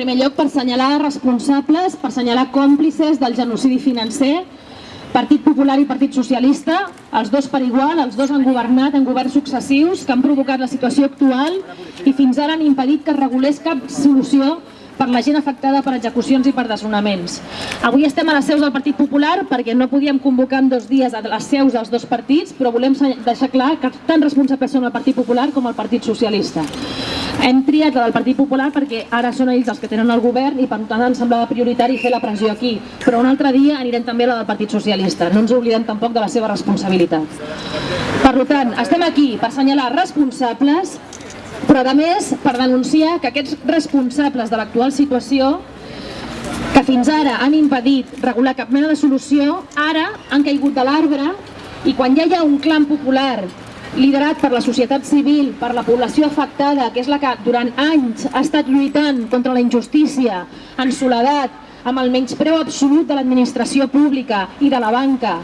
primer lloc, per assenyalar responsables, per assenyalar còmplices del genocidi financer, Partit Popular i Partit Socialista, els dos per igual, els dos han governat en governs successius que han provocat la situació actual i fins ara han impedit que es regulés cap solució per la gent afectada per execucions i per desnonaments. Avui estem a les seus del Partit Popular perquè no podíem convocar en dos dies a les seus dels dos partits, però volem deixar clar que tan responsables són el Partit Popular com el Partit Socialista. Hem triat la del Partit Popular perquè ara són ells els que tenen el govern i per tant ens semblava prioritari fer la pressió aquí. Però un altre dia anirem també a la del Partit Socialista. No ens oblidem tampoc de la seva responsabilitat. Per tant, estem aquí per assenyalar responsables però a més per denunciar que aquests responsables de l'actual situació que fins ara han impedit regular cap mena de solució, ara han caigut de l'arbre i quan ja hi ha un clan popular liderat per la societat civil, per la població afectada, que és la que durant anys ha estat lluitant contra la injustícia, en soledat, amb el menyspreu absolut de l'administració pública i de la banca,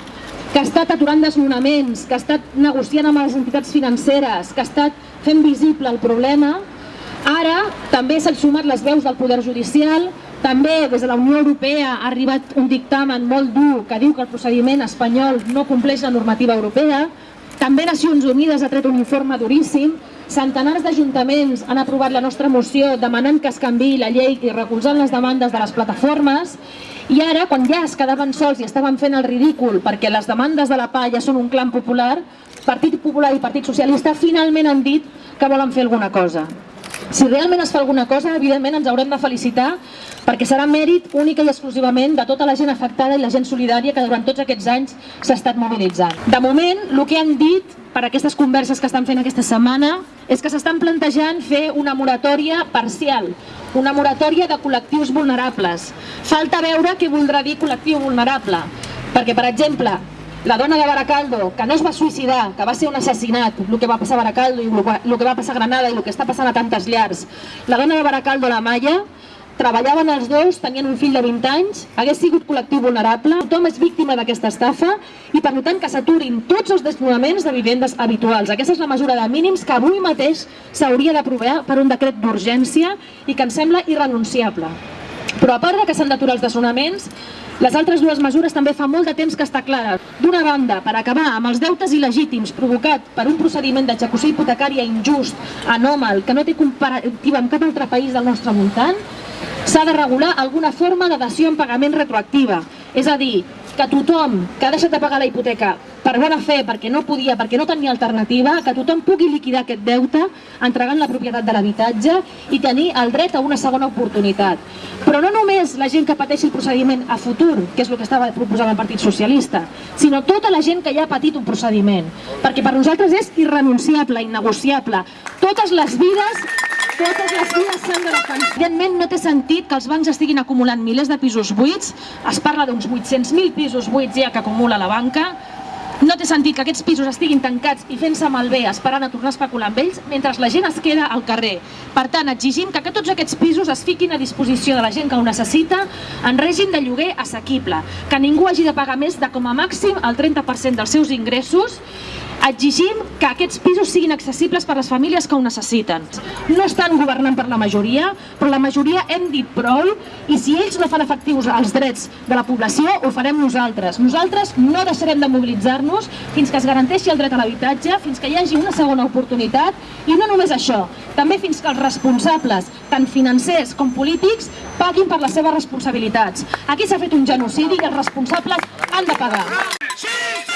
que ha estat aturant desnonaments, que ha estat negociant amb les entitats financeres, que ha estat fent visible el problema, ara també s'han sumat les veus del Poder Judicial, també des de la Unió Europea ha arribat un dictamen molt dur que diu que el procediment espanyol no compleix la normativa europea, també Nacions Unides ha tret un informe duríssim, centenars d'ajuntaments han aprovat la nostra moció demanant que es canvi la llei i recolzant les demandes de les plataformes i ara, quan ja es quedaven sols i estaven fent el ridícul perquè les demandes de la PA ja són un clan popular, Partit Popular i Partit Socialista finalment han dit que volen fer alguna cosa. Si realment es fa alguna cosa, evidentment ens haurem de felicitar perquè serà mèrit única i exclusivament de tota la gent afectada i la gent solidària que durant tots aquests anys s'ha estat mobilitzant. De moment, el que han dit per aquestes converses que estan fent aquesta setmana és que s'estan plantejant fer una moratòria parcial, una moratòria de col·lectius vulnerables. Falta veure què voldrà dir col·lectiu vulnerable, perquè, per exemple, la dona de Baracaldo, que no es va suïcidar, que va ser un assassinat, el que va passar a Baracaldo i el que va passar a Granada i el que està passant a tantes llars. La dona de Baracaldo, la Maia, treballaven els dos, tenien un fill de 20 anys, hagués sigut col·lectiu vulnerable, tothom és víctima d'aquesta estafa i per tant que s'aturin tots els desnonaments de vivendes habituals. Aquesta és la mesura de mínims que avui mateix s'hauria d'aprovar per un decret d'urgència i que ens sembla irrenunciable. Però a part de que s'han d'aturar els desnonaments, les altres dues mesures també fa molt de temps que està clara. D'una banda, per acabar amb els deutes il·legítims provocat per un procediment d'execució hipotecària injust, anòmal, que no té comparativa amb cap altre país del nostre voltant, s'ha de regular alguna forma de dació en pagament retroactiva. És a dir, que tothom que ha deixat de pagar la hipoteca per bona fe, perquè no podia, perquè no tenia alternativa, que tothom pugui liquidar aquest deute entregant la propietat de l'habitatge i tenir el dret a una segona oportunitat. Però no només la gent que pateixi el procediment a futur, que és el que estava proposant el Partit Socialista, sinó tota la gent que ja ha patit un procediment, perquè per nosaltres és irrenunciable, innegociable. Totes les vides totes les vides s'han de defensar. Evidentment no té sentit que els bancs estiguin acumulant milers de pisos buits, es parla d'uns 800.000 pisos buits ja que acumula la banca, no té sentit que aquests pisos estiguin tancats i fent-se malbé esperant a tornar a especular amb ells mentre la gent es queda al carrer. Per tant, exigim que, que tots aquests pisos es fiquin a disposició de la gent que ho necessita en règim de lloguer assequible, que ningú hagi de pagar més de com a màxim el 30% dels seus ingressos exigim que aquests pisos siguin accessibles per a les famílies que ho necessiten. No estan governant per la majoria, però la majoria hem dit prou i si ells no fan efectius els drets de la població, ho farem nosaltres. Nosaltres no deixarem de mobilitzar-nos fins que es garanteixi el dret a l'habitatge, fins que hi hagi una segona oportunitat i no només això, també fins que els responsables, tant financers com polítics, paguin per les seves responsabilitats. Aquí s'ha fet un genocidi i els responsables han de pagar. Sí, sí!